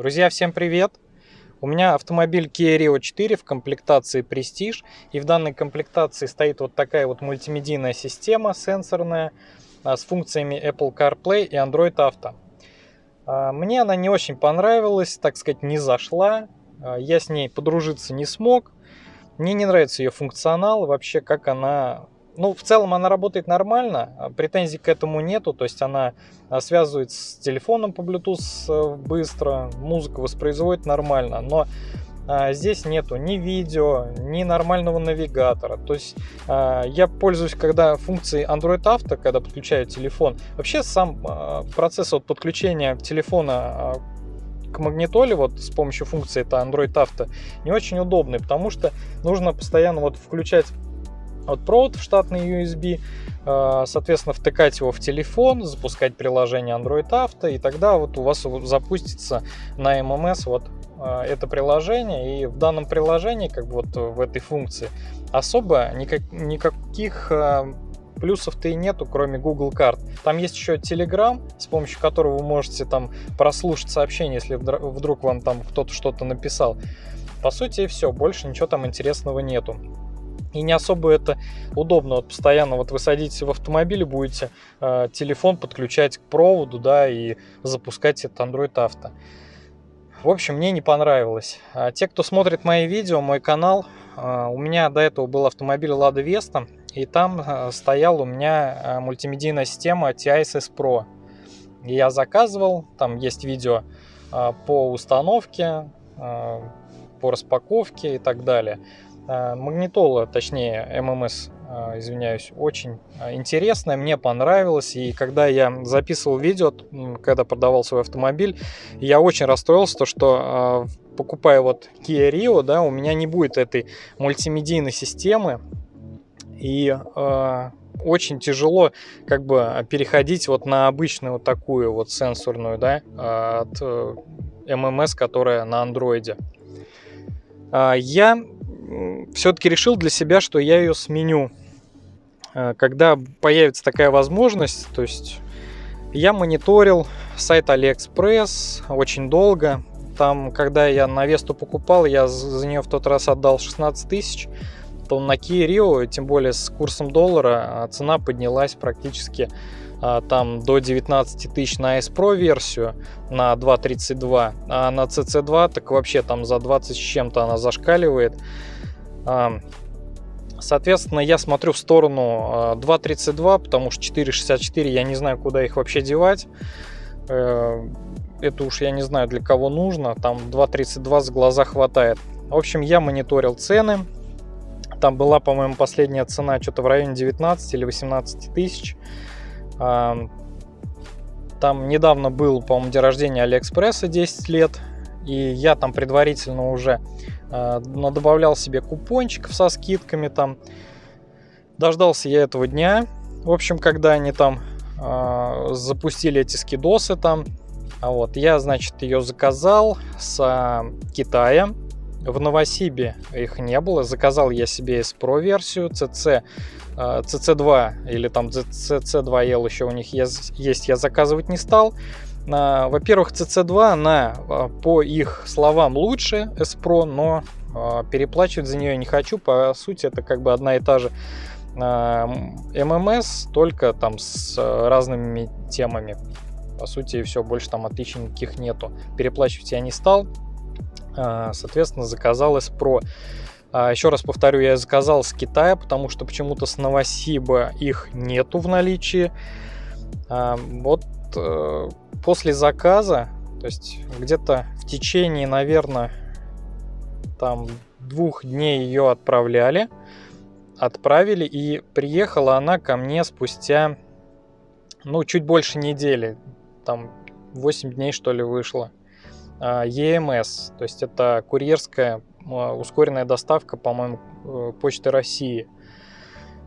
Друзья, всем привет! У меня автомобиль Kia Rio 4 в комплектации Prestige. И в данной комплектации стоит вот такая вот мультимедийная система сенсорная а, с функциями Apple CarPlay и Android Auto. А, мне она не очень понравилась, так сказать, не зашла. А, я с ней подружиться не смог. Мне не нравится ее функционал, вообще как она ну, в целом она работает нормально, а претензий к этому нету, то есть она а, связывает с телефоном по Bluetooth э, быстро, музыку воспроизводит нормально, но а, здесь нету ни видео, ни нормального навигатора. То есть я пользуюсь, когда функцией Android Auto, когда подключаю телефон. Вообще сам процесс вот подключения телефона к магнитоле вот с помощью функции это Android Auto не очень удобный, потому что нужно постоянно вот включать вот провод в штатный USB, э, соответственно, втыкать его в телефон, запускать приложение Android Auto, и тогда вот у вас запустится на MMS вот э, это приложение, и в данном приложении, как бы вот в этой функции, особо никак, никаких э, плюсов-то и нету, кроме Google карт. Там есть еще Telegram, с помощью которого вы можете там прослушать сообщение, если вдруг вам там кто-то что-то написал. По сути, и все, больше ничего там интересного нету. И не особо это удобно. Вот постоянно вот вы садитесь в автомобиль будете э, телефон подключать к проводу, да, и запускать этот Android Auto. В общем, мне не понравилось. А те, кто смотрит мои видео, мой канал, э, у меня до этого был автомобиль Lada Vesta, и там э, стоял у меня э, мультимедийная система TISS Pro. И я заказывал, там есть видео э, по установке, э, по распаковке и так далее. Э, магнитола, точнее ММС, э, извиняюсь, очень э, интересная, мне понравилось. И когда я записывал видео, когда продавал свой автомобиль, я очень расстроился, то, что покупая вот Kia Rio, да, у меня не будет этой мультимедийной системы. И очень тяжело как бы переходить вот на обычную вот такую вот сенсорную, да, от ММС, которая на андроиде. Я все-таки решил для себя, что я ее сменю. Э, когда появится такая возможность, то есть я мониторил сайт Алиэкспресс очень долго. Там, когда я на Весту покупал, я за нее в тот раз отдал 16 тысяч. То на Kia Rio, тем более с курсом доллара, а цена поднялась практически а, там до 19 тысяч на S Pro версию на 2.32, а на CC2 так вообще там за 20 с чем-то она зашкаливает. Соответственно, я смотрю в сторону 2.32, потому что 4.64 я не знаю, куда их вообще девать. Э, это уж я не знаю, для кого нужно. Там 2.32 с глаза хватает. В общем, я мониторил цены. Там была, по-моему, последняя цена что-то в районе 19 или 18 тысяч. Там недавно был, по-моему, день рождения Алиэкспресса 10 лет. И я там предварительно уже э, добавлял себе купончиков со скидками там. Дождался я этого дня. В общем, когда они там э, запустили эти скидосы там. А вот я, значит, ее заказал с э, Китая. В Новосибе их не было. Заказал я себе S Pro версию CC, CC2 или там CC2L еще у них есть, я заказывать не стал. Во-первых, CC2, она а, по их словам лучше S Pro, но а, переплачивать за нее не хочу. По сути, это как бы одна и та же ММС, только там с разными темами. По сути, все, больше там отличий никаких нету. Переплачивать я не стал. А, соответственно, заказал S Pro. Еще раз повторю, я заказал с Китая, потому что почему-то с Новосиба их нету в наличии. Вот после заказа, то есть где-то в течение, наверное, там двух дней ее отправляли, отправили, и приехала она ко мне спустя, ну, чуть больше недели, там 8 дней, что ли, вышло. EMS, то есть это курьерская а, ускоренная доставка, по-моему, э, Почты России –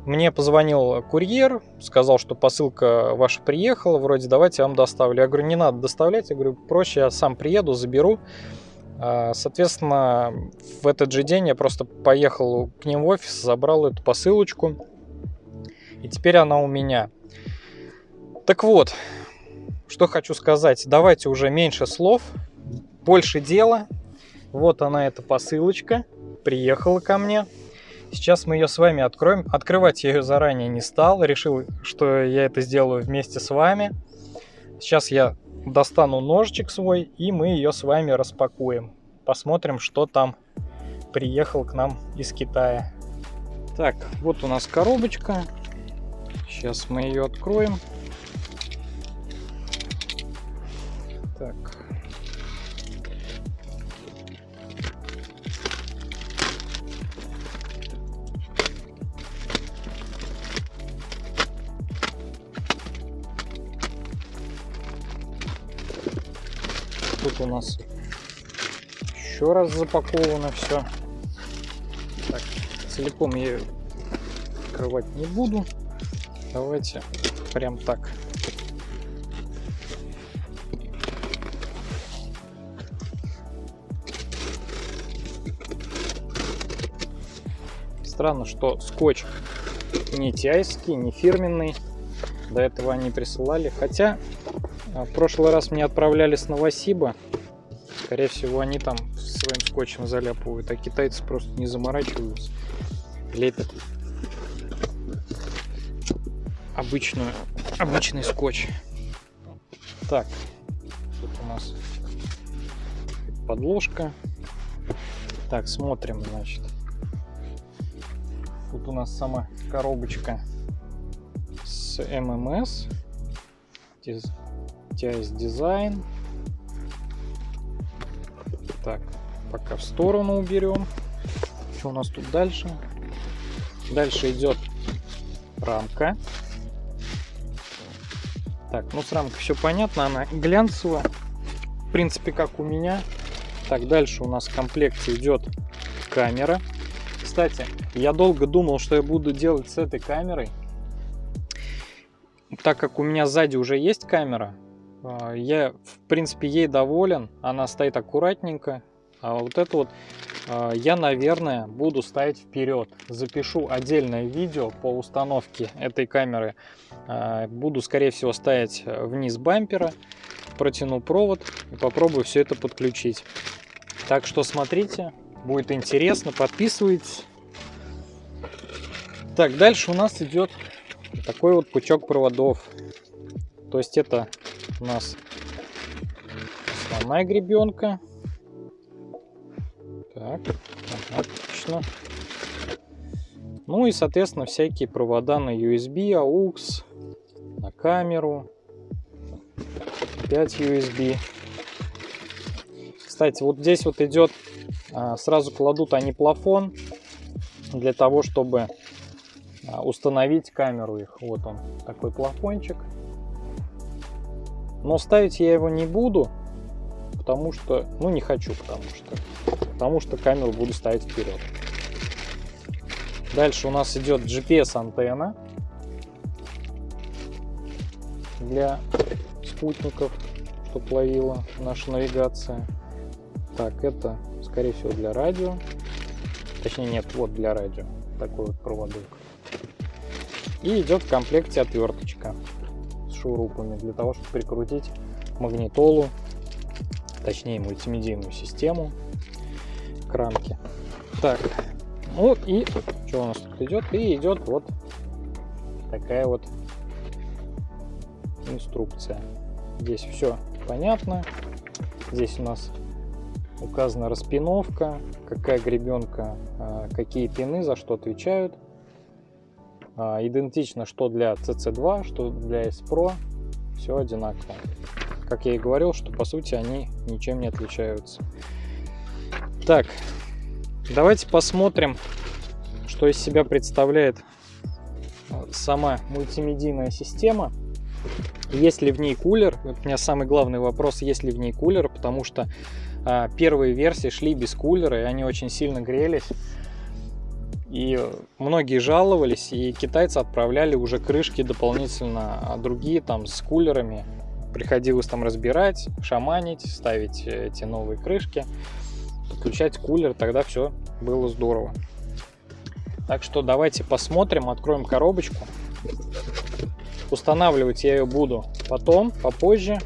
мне позвонил курьер, сказал, что посылка ваша приехала, вроде давайте я вам доставлю. Я говорю, не надо доставлять, я говорю, проще я сам приеду, заберу. А, соответственно, в этот же день я просто поехал к ним в офис, забрал эту посылочку, и теперь она у меня. Так вот, что хочу сказать, давайте уже меньше слов, больше дела. Вот она, эта посылочка, приехала ко мне. Сейчас мы ее с вами откроем. Открывать я ее заранее не стал, решил, что я это сделаю вместе с вами. Сейчас я достану ножичек свой, и мы ее с вами распакуем. Посмотрим, что там приехал к нам из Китая. Так, вот у нас коробочка. Сейчас мы ее откроем. Так. Нас еще раз запаковано все. Так, целиком я открывать не буду. Давайте прям так. Странно, что скотч не тайский, не фирменный. До этого они присылали. Хотя а, в прошлый раз мне отправляли с Новосиба. Скорее всего, они там своим скотчем заляпывают, а китайцы просто не заморачиваются. Лепят обычную, обычный скотч. Так, тут у нас подложка. Так, смотрим, значит. Тут у нас сама коробочка с ММС. TIS дизайн. Так, сторону уберем. Что у нас тут дальше? Дальше идет рамка. Так, ну с рамкой все понятно, она глянцевая. В принципе, как у меня. Так, дальше у нас в комплекте идет камера. Кстати, я долго думал, что я буду делать с этой камерой. Так как у меня сзади уже есть камера, а, я, в принципе, ей доволен. Она стоит аккуратненько. А вот это вот а, я, наверное, буду ставить вперед. Запишу отдельное видео по установке этой камеры. А, буду, скорее всего, ставить вниз бампера. Протяну провод и попробую все это подключить. Так что смотрите, будет интересно, подписывайтесь. Так, дальше у нас идет такой вот пучок проводов. То есть это у нас основная гребенка. Так, отлично. Ну и, соответственно, всякие провода на USB, AUX, на камеру, 5 USB. Кстати, вот здесь вот идет, а, сразу кладут они плафон для того, чтобы а, установить камеру их. Вот он, такой плафончик. Но ставить я его не буду, потому что, ну не хочу, потому что потому что камеру буду ставить вперед. Дальше у нас идет GPS антенна для спутников, чтобы ловила наша навигация. Так, это скорее всего для радио. Точнее нет, вот для радио. Такой вот проводок. И идет в комплекте отверточка с шурупами для того, чтобы прикрутить магнитолу, точнее мультимедийную систему к. Так, ну и что у нас тут идет? И идет вот такая вот инструкция. Здесь все понятно. Здесь у нас указана распиновка, какая гребенка, а, какие пины за что отвечают. А, идентично что для CC2, что для S-Pro. Все одинаково. Как я и говорил, что по сути они ничем не отличаются. Так, давайте посмотрим, что из себя представляет сама мультимедийная система. Есть ли в ней кулер? У меня самый главный вопрос, есть ли в ней кулер, потому что а, первые версии шли без кулера, и они очень сильно грелись. И многие жаловались, и китайцы отправляли уже крышки дополнительно, а другие там с кулерами. Приходилось там разбирать, шаманить, ставить эти новые крышки подключать кулер, тогда все было здорово. Так что давайте посмотрим, откроем коробочку. Устанавливать я ее буду потом, попозже.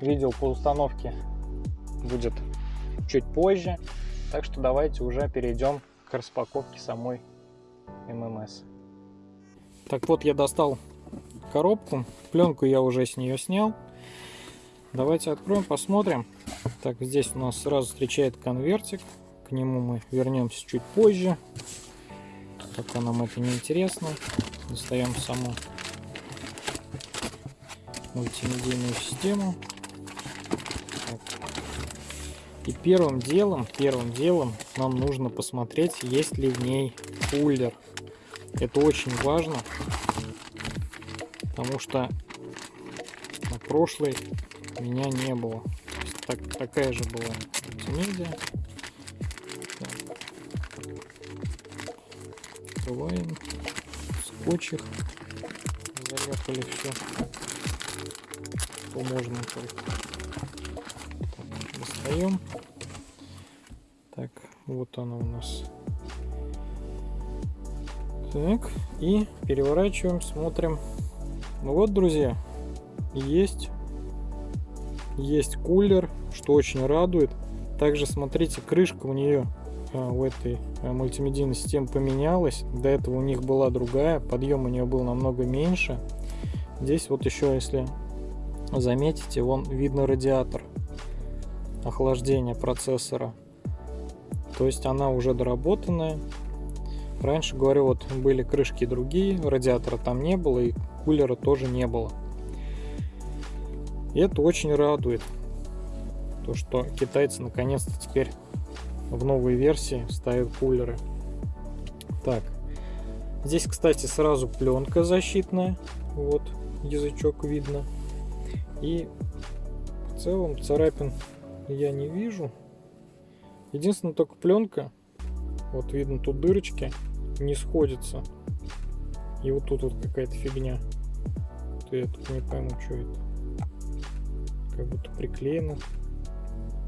Видел по установке будет чуть позже. Так что давайте уже перейдем к распаковке самой ММС. Так вот, я достал коробку. Пленку я уже с нее снял. Давайте откроем, посмотрим. Так, здесь у нас сразу встречает конвертик. К нему мы вернемся чуть позже. Пока нам это не интересно. Достаем саму мультимедийную систему. Так. И первым делом, первым делом нам нужно посмотреть, есть ли в ней кулер. Это очень важно, потому что на прошлой меня не было. Так, такая же была. Так. Открываем. Скотч их заляпали все. Что можно только. Так, достаем. Так, вот она у нас так, и переворачиваем, смотрим. Ну вот, друзья, есть, есть кулер, что очень радует. Также, смотрите, крышка у нее а, у этой а, мультимедийной системы поменялась. До этого у них была другая, подъем у нее был намного меньше. Здесь вот еще, если заметите, вон видно радиатор охлаждения процессора. То есть она уже доработанная, Раньше, говорю, вот были крышки другие, радиатора там не было и кулера тоже не было. И это очень радует. То, что китайцы наконец-то теперь в новой версии ставят кулеры. Так, здесь, кстати, сразу пленка защитная. Вот, язычок видно. И в целом царапин я не вижу. Единственное, только пленка. Вот видно тут дырочки не сходится. И вот тут вот какая-то фигня. Я тут не пойму, что это. Как будто приклеено.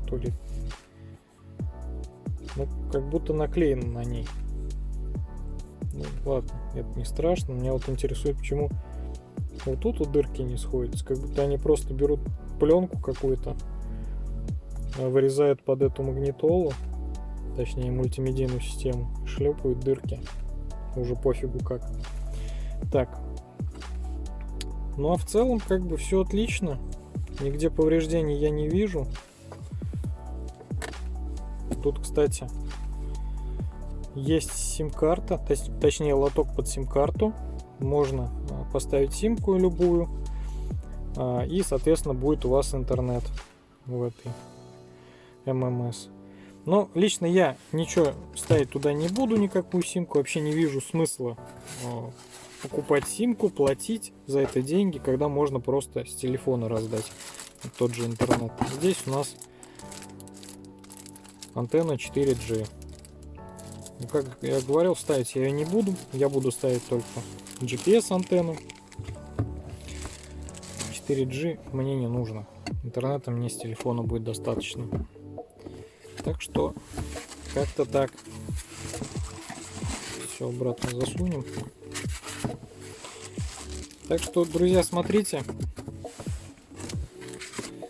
То ли... Ну, как будто наклеено на ней. Ну, ладно, это не страшно. Меня вот интересует, почему вот тут вот дырки не сходятся. Как будто они просто берут пленку какую-то, вырезают под эту магнитолу точнее мультимедийную систему, шлепают дырки. Уже пофигу как. Так. Ну а в целом как бы все отлично. Нигде повреждений я не вижу. Тут, кстати, есть сим-карта, точнее лоток под сим-карту. Можно а, поставить симку любую. А, и, соответственно, будет у вас интернет в этой ММС. Но лично я ничего ставить туда не буду, никакую симку. Вообще не вижу смысла э, покупать симку, платить за это деньги, когда можно просто с телефона раздать тот же интернет. Здесь у нас антенна 4G. Ну, как я говорил, ставить я ее не буду. Я буду ставить только GPS антенну. 4G мне не нужно. Интернета мне с телефона будет достаточно. Так что как-то так. Все обратно засунем. Так что, друзья, смотрите.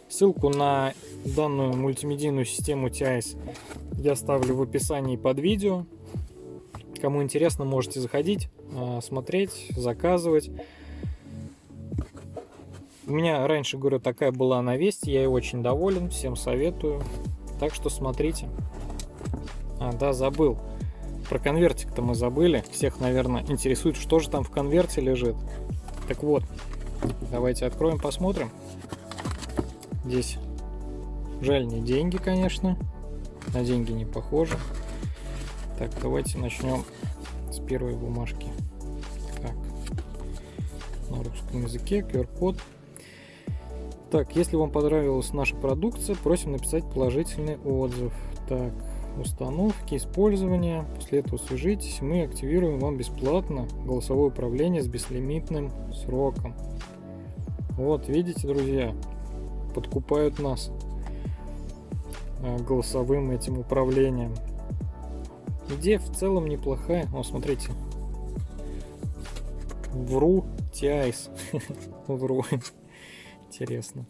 Ссылку на данную мультимедийную систему TIS я ставлю в описании под видео. Кому интересно, можете заходить, а, смотреть, заказывать. У меня раньше, говорю, такая была на Весте, я ей очень доволен, всем советую. Так что смотрите. А, да, забыл. Про конвертик-то мы забыли. Всех, наверное, интересует, что же там в конверте лежит. Так вот, давайте откроем, посмотрим. Здесь жаль не деньги, конечно. На деньги не похоже. Так, давайте начнем с первой бумажки. Так, на русском языке QR-код. Так, если вам понравилась наша продукция, просим написать положительный отзыв. Так, установки, использования. После этого свяжитесь, мы активируем вам бесплатно голосовое управление с беслимитным сроком. Вот, видите, друзья, подкупают нас э, голосовым этим управлением. Идея в целом неплохая. О, смотрите. Вру, TIS. Вру. Интересно.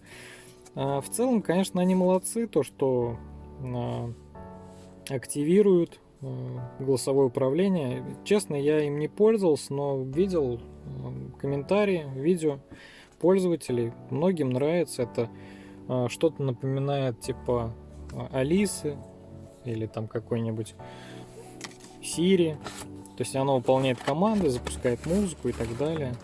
А, в целом, конечно, они молодцы, то, что а, активируют а, голосовое управление. Честно, я им не пользовался, но видел комментарии, видео пользователей. Многим нравится это. Что-то напоминает типа Алисы или там какой-нибудь Siri. То есть оно выполняет команды, запускает музыку и так далее.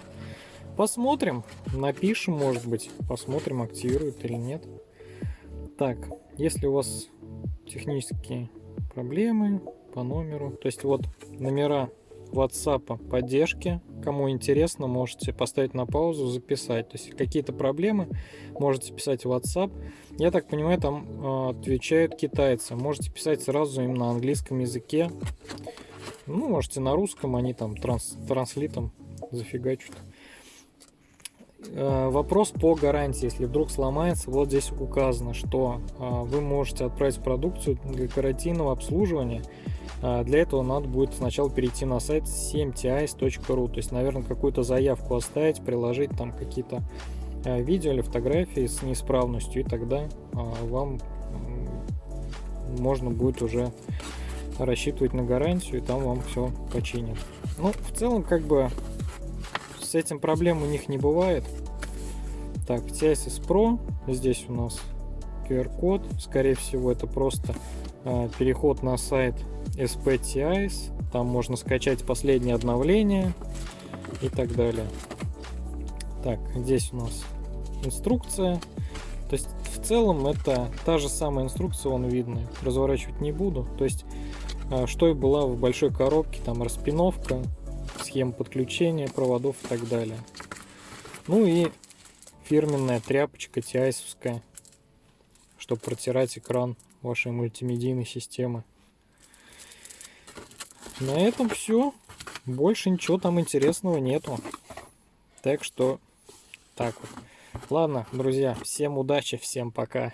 Посмотрим, напишем, может быть, посмотрим, активирует или нет. Так, если у вас технические проблемы по номеру, то есть вот номера WhatsApp поддержки, кому интересно, можете поставить на паузу, записать. То есть какие-то проблемы можете писать в WhatsApp. Я так понимаю, там э, отвечают китайцы. Можете писать сразу им на английском языке. Ну, можете на русском, они там транс, транслитом зафигачат. Э, вопрос по гарантии. Если вдруг сломается, вот здесь указано, что э, вы можете отправить продукцию для гарантийного обслуживания. Э, для этого надо будет сначала перейти на сайт 7tis.ru, то есть, наверное, какую-то заявку оставить, приложить там какие-то видео или фотографии с неисправностью, и тогда вам можно будет уже рассчитывать на гарантию, и там вам все починят. Ну, в целом, как бы с этим проблем у них не бывает. Так, TSS Pro. Здесь у нас QR-код. Скорее всего, это просто э, переход на сайт SPTIS. Там можно скачать последнее обновление и так далее. Так, здесь у нас инструкция. То есть в целом это та же самая инструкция, вон видно. Разворачивать не буду. То есть э, что и была в большой коробке, там распиновка, схема подключения проводов и так далее. Ну и фирменная тряпочка тиайсовская, чтобы протирать экран вашей мультимедийной системы. На этом все. Больше ничего там интересного нету. Так что так вот. Ладно, друзья, всем удачи, всем пока.